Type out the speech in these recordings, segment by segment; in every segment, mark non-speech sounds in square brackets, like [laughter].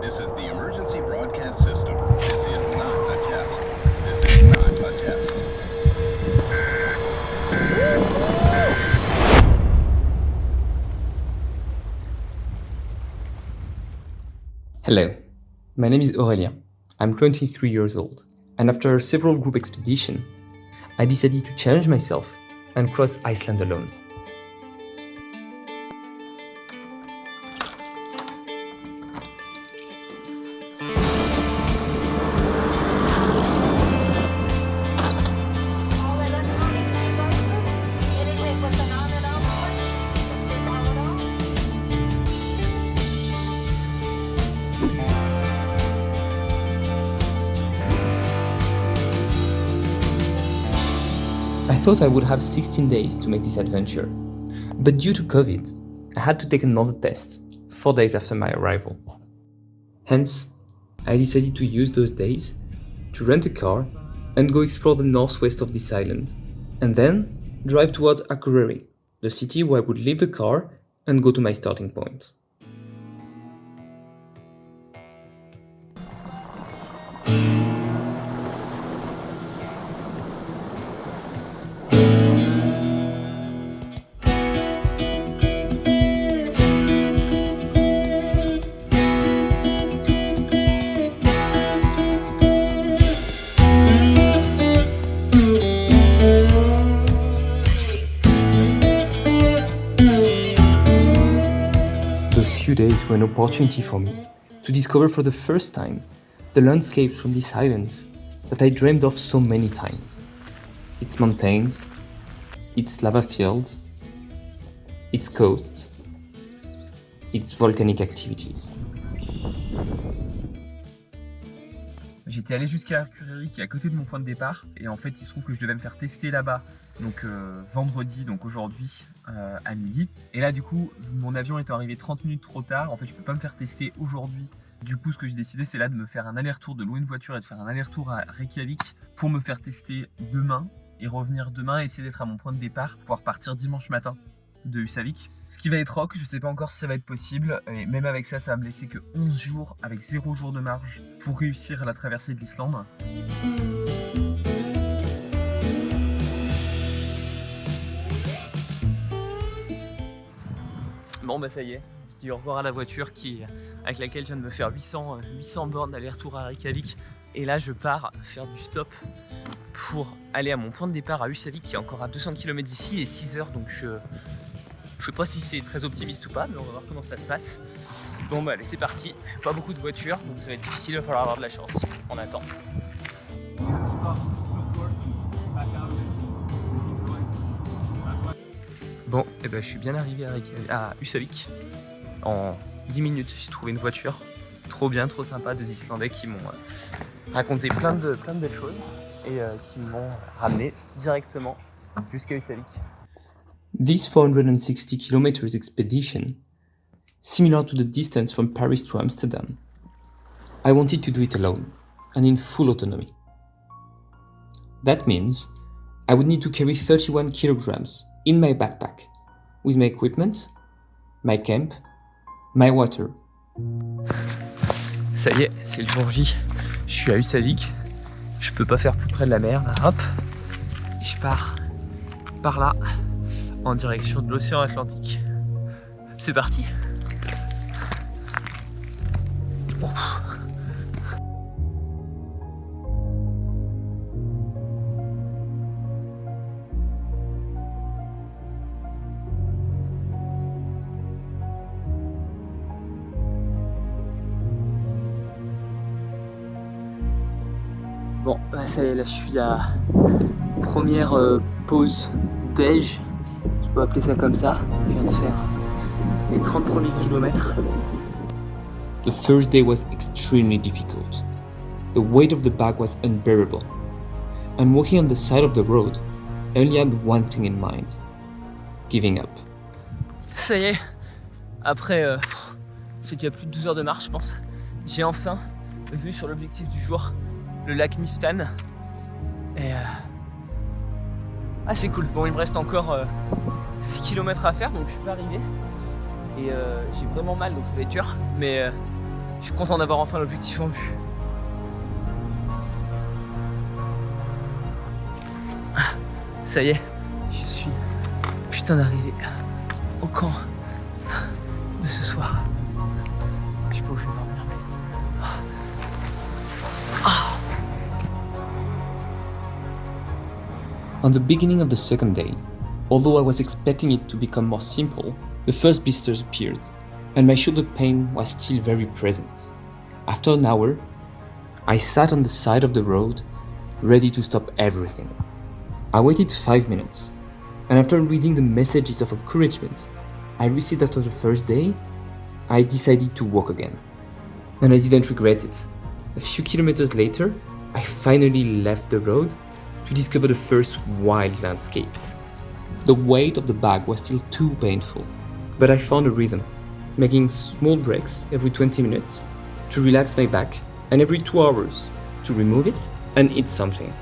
This is the emergency broadcast system. This is not a test. This is not a test. Hello, my name is Aurélien. I'm 23 years old, and after several group expeditions, I decided to challenge myself and cross Iceland alone. Thought I would have 16 days to make this adventure, but due to COVID, I had to take another test 4 days after my arrival. Hence, I decided to use those days to rent a car and go explore the northwest of this island, and then drive towards Akureyri, the city where I would leave the car and go to my starting point. An opportunity for me to discover for the first time the landscapes from these islands that I dreamed of so many times. Its mountains, its lava fields, its coasts, its volcanic activities. J'étais allé jusqu'à Akureyri qui est à côté de mon point de départ et en fait il se trouve que je devais me faire tester là-bas donc euh, vendredi donc aujourd'hui euh, à midi. Et là du coup mon avion étant arrivé 30 minutes trop tard en fait je peux pas me faire tester aujourd'hui. Du coup ce que j'ai décidé c'est là de me faire un aller-retour de louer une voiture et de faire un aller-retour à Reykjavik pour me faire tester demain et revenir demain et essayer d'être à mon point de départ pouvoir partir dimanche matin de Husavik. Ce qui va être rock, je sais pas encore si ça va être possible, et même avec ça, ça va me laisser que 11 jours avec 0 jours de marge pour réussir à la traversée de l'Islande. Bon bah ça y est, je dis au revoir à la voiture qui, avec laquelle je viens de me faire 800, euh, 800 bornes d'aller-retour à Reykjavik. Et là je pars faire du stop pour aller à mon point de départ à Husavik qui est encore à 200 km d'ici et 6 heures donc je, je sais pas si c'est très optimiste ou pas mais on va voir comment ça se passe. Bon bah allez c'est parti, pas beaucoup de voitures donc ça va être difficile, il va falloir avoir de la chance. On attend. Bon, et ben je suis bien arrivé à, à en 10 minutes. J'ai trouvé une voiture, trop bien, trop sympa, deux Islandais qui m'ont euh, raconté plein de, plein de belles choses et euh, qui m'ont ramené directement jusqu'à Husavik. This 460 kilometers expedition, similar to the distance from Paris to Amsterdam, I wanted to do it alone and in full autonomy. That means I would need to carry 31 kilograms in my backpack with my equipment, my camp, my water, Ça y est, c'est le jour J. Je suis à Husavik. Je peux pas faire plus près de la mer. Hop, je pars par là en direction de l'océan Atlantique. C'est parti. Bon, bah ça y est, là je suis à première euh, pause déj, je peux appeler ça comme ça. Je viens de faire les 30 premiers kilomètres. The first day was extremely difficult. The weight of the bag was unbearable. And walking on the side of the road, I only had one thing in mind giving up. Ça y est, après, euh, c'est déjà plus de 12 heures de marche je pense, j'ai enfin vu sur l'objectif du jour le lac Miftan. Et... euh, Ah c'est cool, bon il me reste encore euh, 6 km à faire donc je suis pas arrivé. Et euh, j'ai vraiment mal donc ça va être dur. Mais, euh, Je suis content d'avoir enfin l'objectif en vue. Ah, ça y est, je suis putain d'arrivé au camp de ce soir. Je sais pas où je vais dormir, mais... On the beginning of the second day, although I was expecting it to become more simple, the first blisters appeared, and my shoulder pain was still very present. After an hour, I sat on the side of the road, ready to stop everything. I waited 5 minutes, and after reading the messages of encouragement I received after the first day, I decided to walk again. And I didn't regret it. A few kilometers later, I finally left the road to discover the first wild landscapes. The weight of the bag was still too painful, but I found a rhythm, making small breaks every 20 minutes to relax my back and every 2 hours to remove it and eat something.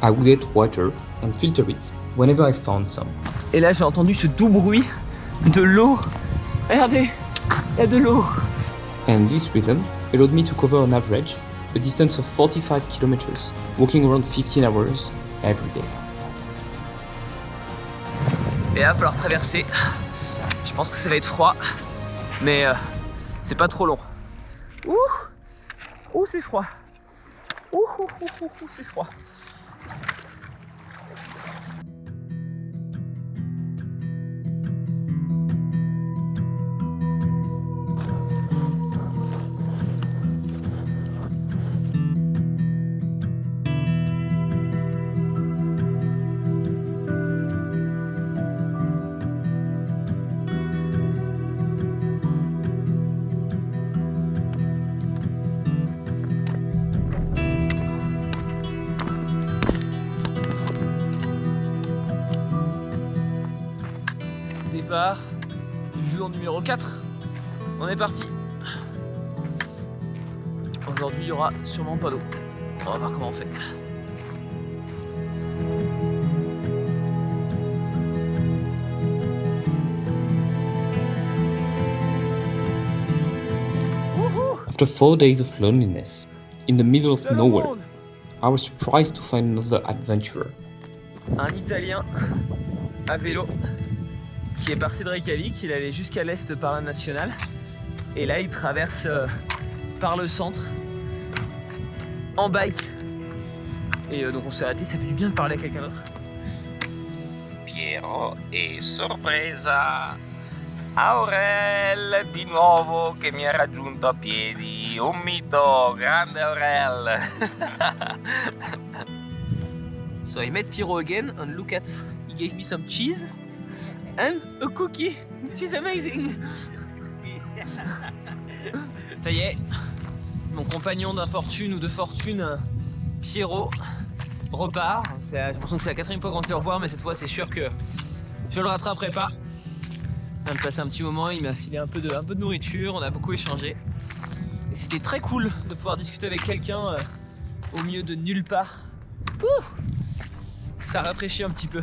I would get water and filter it whenever I found some. Et là, j'ai entendu ce doux bruit de l'eau. Regardez, il y a de l'eau. And this rhythm allowed me to cover on average a distance of 45 kilometers, walking around 15 hours every day. Et là, il va falloir traverser. Je pense que ça va être froid, mais euh, c'est pas trop long. Ouh, ouh, c'est froid. Ouh, ouh, ouh, ouh, ouh, c'est froid. Départ du jour numéro 4. On est parti. Aujourd'hui, il y aura sûrement pas d'eau. On va voir comment on fait. After four days of loneliness, in the middle of nowhere, I was surprised to find another adventurer. un Italien à vélo qui est parti de Reykjavik, il allait jusqu'à l'est par la nationale et là il traverse euh, par le centre en bike. Et euh, donc on s'est arrêté, ça fait du bien de parler à quelqu'un d'autre. Piero e sorpresa Aurel di nuovo che mi ha raggiunto a piedi. Un mito grande Aurel. [laughs] So I met Piero again and look at, he gave me some cheese and a cookie, is amazing. Ça y est, mon compagnon d'infortune ou de fortune, Pierrot, repart. J'ai l'impression que c'est la quatrième fois qu'on se revoit, mais cette fois c'est sûr que je le rattraperai pas. On vient de passer un petit moment, il m'a filé un peu, de, nourriture, on a beaucoup échangé. Et c'était très cool de pouvoir discuter avec quelqu'un euh, au milieu de nulle part. Ça rafraîchit un petit peu.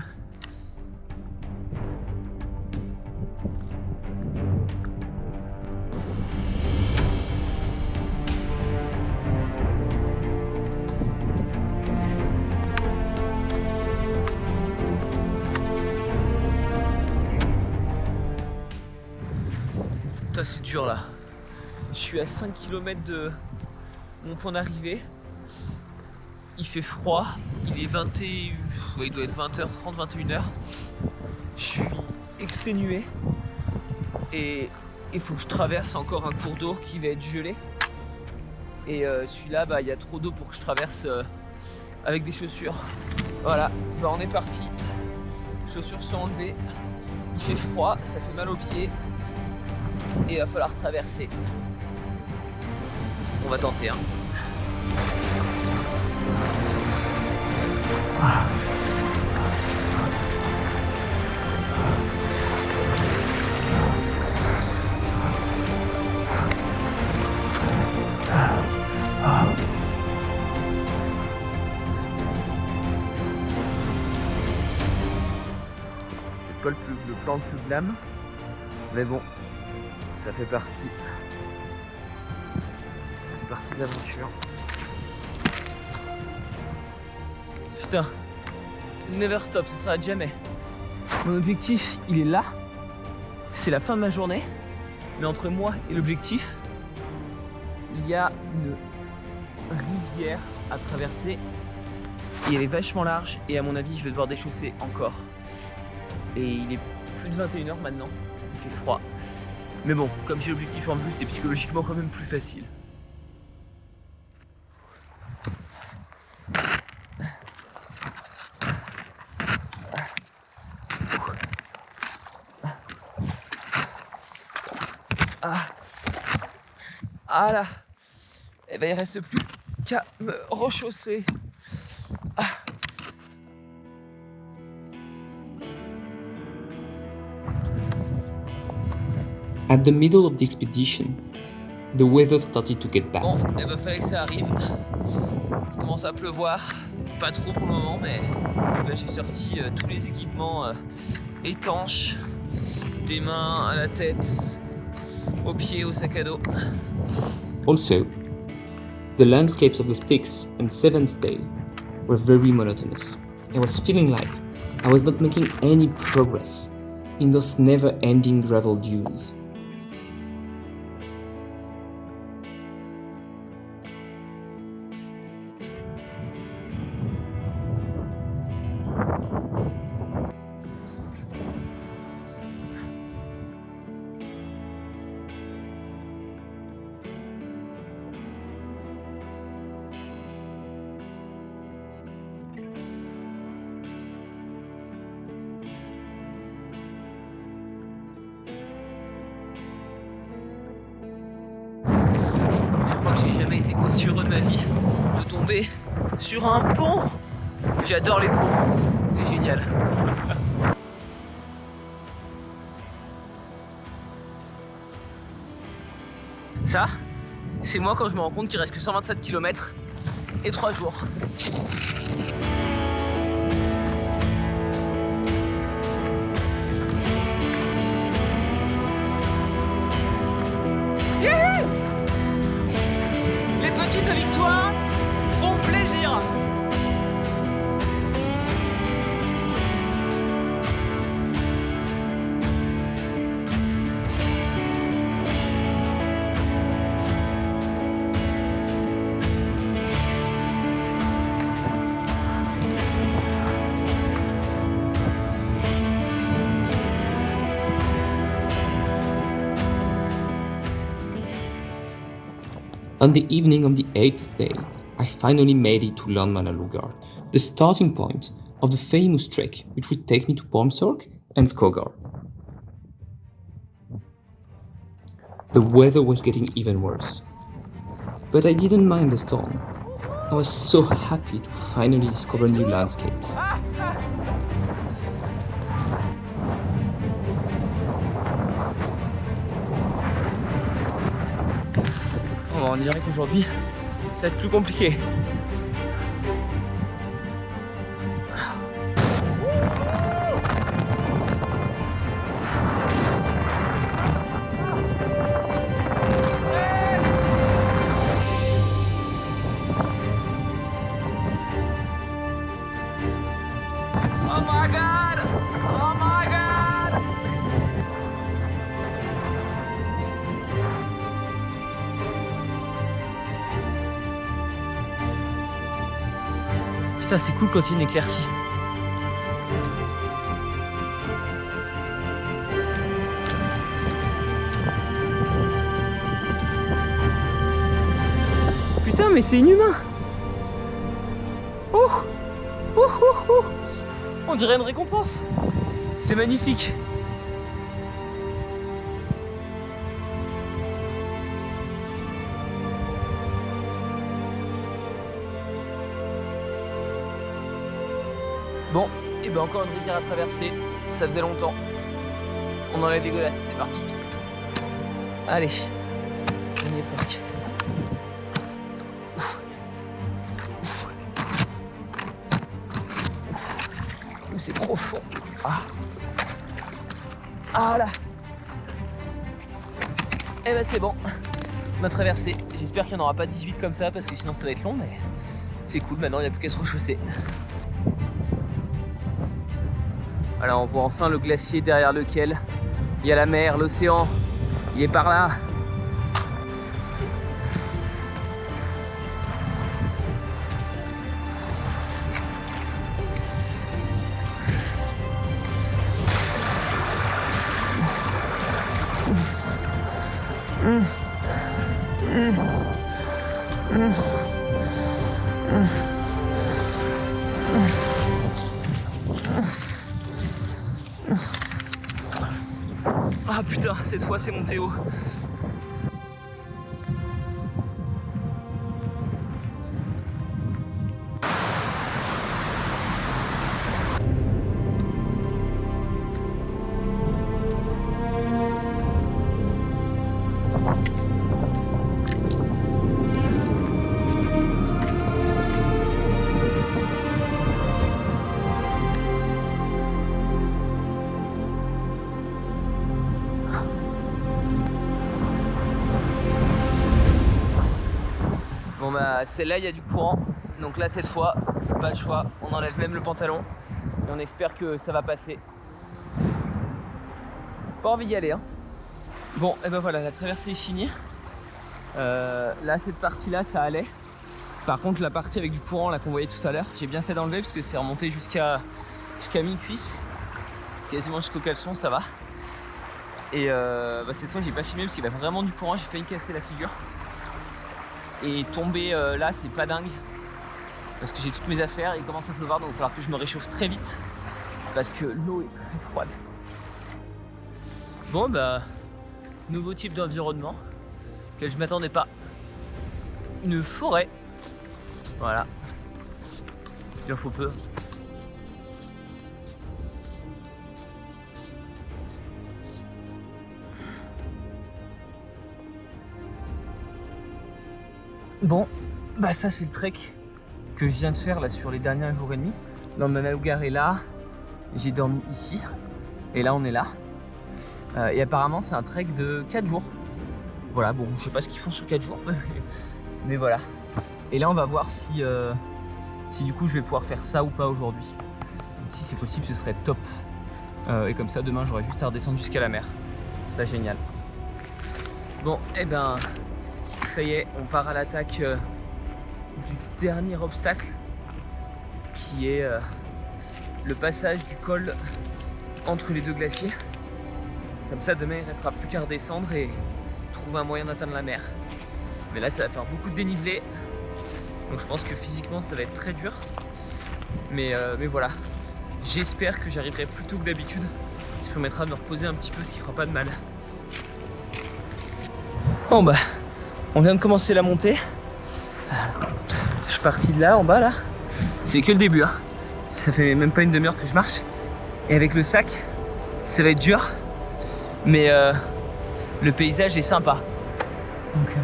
Je suis à 5 km de mon point d'arrivée. Il fait froid, il est 20 et... ouais, il doit être 20h30, 21h. Je suis exténué et il faut que je traverse encore un cours d'eau qui va être gelé. Et euh, celui-là, bah, il y a trop d'eau pour que je traverse euh, avec des chaussures. Voilà, bah, on est parti. Chaussures sont enlevées. Il fait froid, ça fait mal aux pieds. Et il va falloir traverser on va tenter. Hein. le plan le plus glam. Mais bon, ça fait partie Partie de l'aventure. Putain, never stop, ça s'arrête jamais. Mon objectif, il est là. C'est la fin de ma journée. Mais entre moi et l'objectif, il y a une rivière à traverser. Et elle est vachement large. Et à mon avis, je vais devoir déchausser encore. Et il est plus de 21h maintenant. Il fait froid. Mais bon, comme j'ai l'objectif en vue, c'est psychologiquement quand même plus facile. Ah. Et ben il reste plus qu'à me rechausser. At the middle of the expedition, the weather started to get bad. Bon, il va falloir que ça arrive. Il commence à pleuvoir. Pas trop pour le moment, mais là, j'ai sorti euh, tous les équipements euh, étanches, des mains à la tête, aux pieds, au sac à dos. Also, the landscapes of the sixth and seventh day were very monotonous. I was feeling like I was not making any progress in those never ending gravel dunes. Jamais été aussi heureux de ma vie de tomber sur un pont. J'adore les ponts, c'est génial. Ça, c'est moi quand je me rends compte qu'il reste que 127 km et 3 jours. Petites victoires font plaisir. On the evening of the eighth day, I finally made it to Landmannalaugar, the starting point of the famous trek which would take me to Pormsorg and Skogar. The weather was getting even worse, but I didn't mind the storm. I was so happy to finally discover new landscapes. On dirait qu'aujourd'hui, ça va être plus compliqué. Putain, c'est cool quand il y a une éclaircie. Putain, mais c'est inhumain. Oh Oh oh oh. On dirait une récompense. C'est magnifique et ben encore une rivière à traverser, ça faisait longtemps. On en est dégueulasse, c'est parti. Allez, on y est presque. C'est profond. Ah. Ah là Eh ben c'est bon, on a traversé. J'espère qu'il n'y en aura pas 18 comme ça parce que sinon ça va être long, mais c'est cool, maintenant il n'y a plus qu'à se rechausser. Voilà, on voit enfin le glacier derrière lequel il y a la mer, l'océan. Il est par là. Putain, cette fois c'est celle-là il y a du courant. Donc là cette fois, pas le choix, on enlève même le pantalon et on espère que ça va passer. Pas envie d'y aller hein. Bon et ben voilà, la traversée est finie. Euh, là cette partie là ça allait. Par contre la partie avec du courant là qu'on voyait tout à l'heure, j'ai bien fait d'enlever parce que c'est remonté jusqu'à jusqu'à mi-cuisse. Quasiment jusqu'au caleçon, ça va. Et euh, bah, cette fois j'ai pas filmé parce qu'il y avait vraiment du courant, j'ai failli casser la figure. Et tomber euh, là, c'est pas dingue. Parce que j'ai toutes mes affaires, il commence à pleuvoir, donc il va falloir que je me réchauffe très vite. Parce que l'eau est très froide. Bon bah, nouveau type d'environnement, auquel je m'attendais pas. Une forêt. Voilà. Il en faut peu. Bon, bah ça c'est le trek que je viens de faire là sur les derniers jours et demi. L'Andanalugar est là, j'ai dormi ici, et là on est là. Euh, et apparemment c'est un trek de 4 jours. Voilà, bon je sais pas ce qu'ils font sur 4 jours, [laughs] mais voilà. Et là on va voir si, euh, si du coup je vais pouvoir faire ça ou pas aujourd'hui. Si c'est possible ce serait top. Euh, et comme ça demain j'aurai juste à redescendre jusqu'à la mer. C'est pas génial. Bon, et eh ben ça y est, on part à l'attaque euh, du dernier obstacle qui est euh, le passage du col entre les deux glaciers. Comme ça, demain, il restera plus qu'à redescendre et trouver un moyen d'atteindre la mer. Mais là, ça va faire beaucoup de dénivelé. Donc je pense que physiquement, ça va être très dur. Mais, euh, mais voilà, j'espère que j'arriverai plus tôt que d'habitude. Ça permettra de me reposer un petit peu, ce qui fera pas de mal. Bon bah, on vient de commencer la montée. Je suis parti de là, en bas là. C'est que le début. Hein. Ça fait même pas une demi-heure que je marche. Et avec le sac, ça va être dur. Mais euh, le paysage est sympa. Donc euh,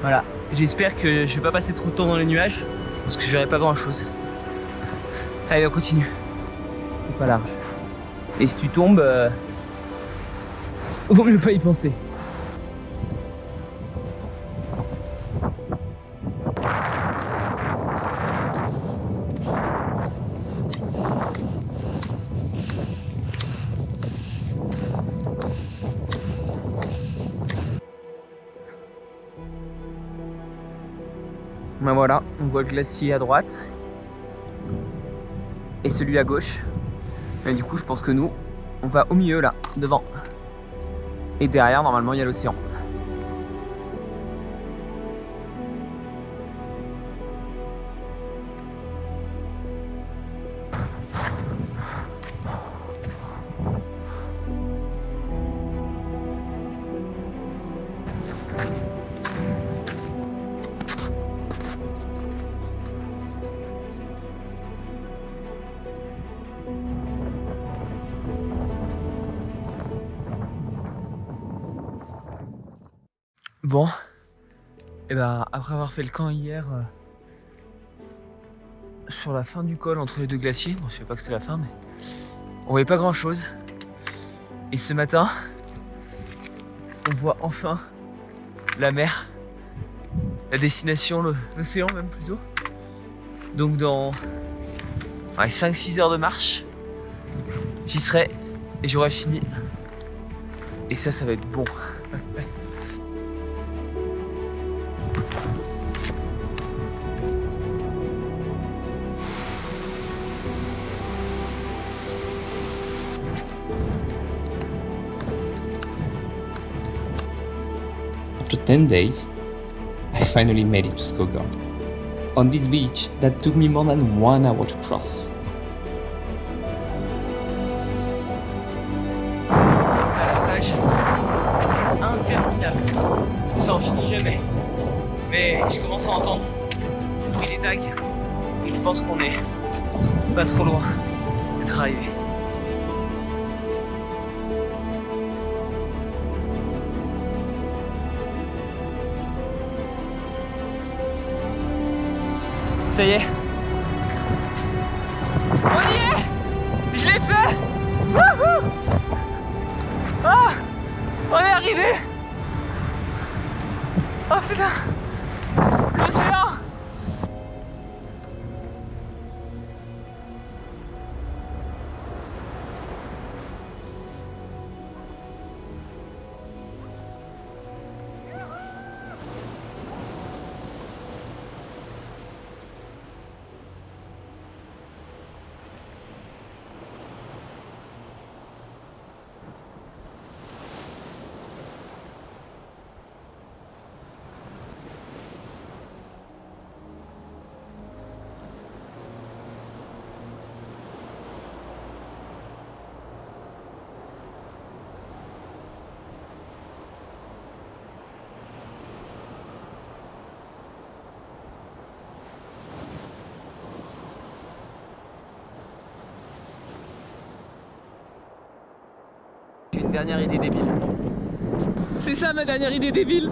voilà. J'espère que je vais pas passer trop de temps dans les nuages. Parce que je verrai pas grand chose. Allez, on continue. C'est pas large. Et si tu tombes, euh, [laughs] vaut mieux pas y penser. On voit le glacier à droite et celui à gauche. Du coup, je pense que nous, on va au milieu là, devant. Et derrière, normalement, il y a l'océan. Bon, et ben après avoir fait le camp hier euh, sur la fin du col entre les deux glaciers, bon, je sais pas que c'était la fin, mais on voyait pas grand chose. Et ce matin, on voit enfin la mer, la destination, l'océan même plutôt. Donc dans 5-6 heures de marche, j'y serai et j'aurai fini. Et ça, ça va être bon. After 10 days, I finally made it to Skogar. On this beach that took me more than one hour to cross. Ça y est. On y est. Je l'ai fait. Wouhou. Ah On est arrivé une dernière idée débile. C'est ça ma dernière idée débile?